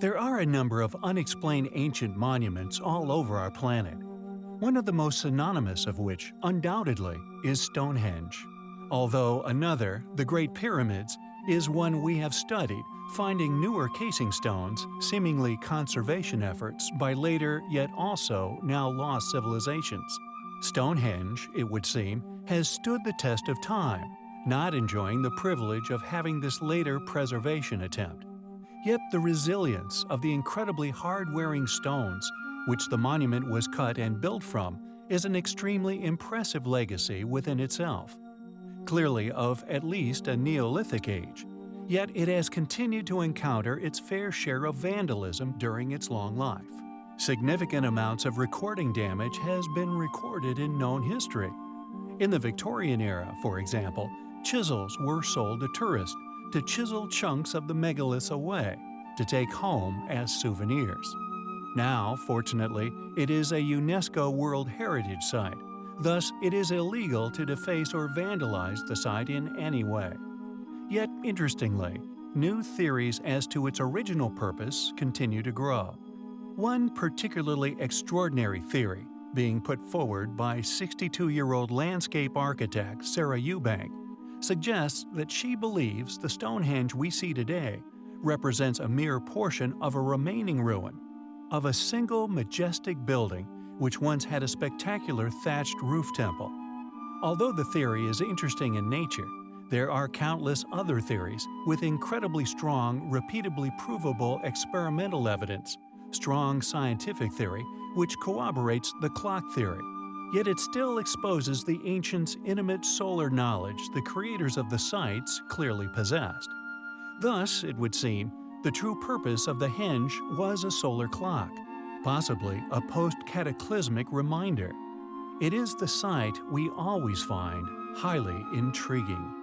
There are a number of unexplained ancient monuments all over our planet, one of the most synonymous of which, undoubtedly, is Stonehenge. Although another, the Great Pyramids, is one we have studied, finding newer casing stones, seemingly conservation efforts by later yet also now lost civilizations. Stonehenge, it would seem, has stood the test of time, not enjoying the privilege of having this later preservation attempt. Yet the resilience of the incredibly hard-wearing stones, which the monument was cut and built from, is an extremely impressive legacy within itself. Clearly of at least a Neolithic age, yet it has continued to encounter its fair share of vandalism during its long life. Significant amounts of recording damage has been recorded in known history. In the Victorian era, for example, chisels were sold to tourists to chisel chunks of the megaliths away to take home as souvenirs. Now, fortunately, it is a UNESCO World Heritage Site, thus it is illegal to deface or vandalize the site in any way. Yet, interestingly, new theories as to its original purpose continue to grow. One particularly extraordinary theory, being put forward by 62-year-old landscape architect Sarah Eubank, suggests that she believes the Stonehenge we see today represents a mere portion of a remaining ruin of a single majestic building which once had a spectacular thatched roof temple. Although the theory is interesting in nature, there are countless other theories with incredibly strong, repeatably provable experimental evidence, strong scientific theory which corroborates the clock theory. Yet it still exposes the ancients' intimate solar knowledge the creators of the sites clearly possessed. Thus, it would seem, the true purpose of the henge was a solar clock, possibly a post-cataclysmic reminder. It is the site we always find highly intriguing.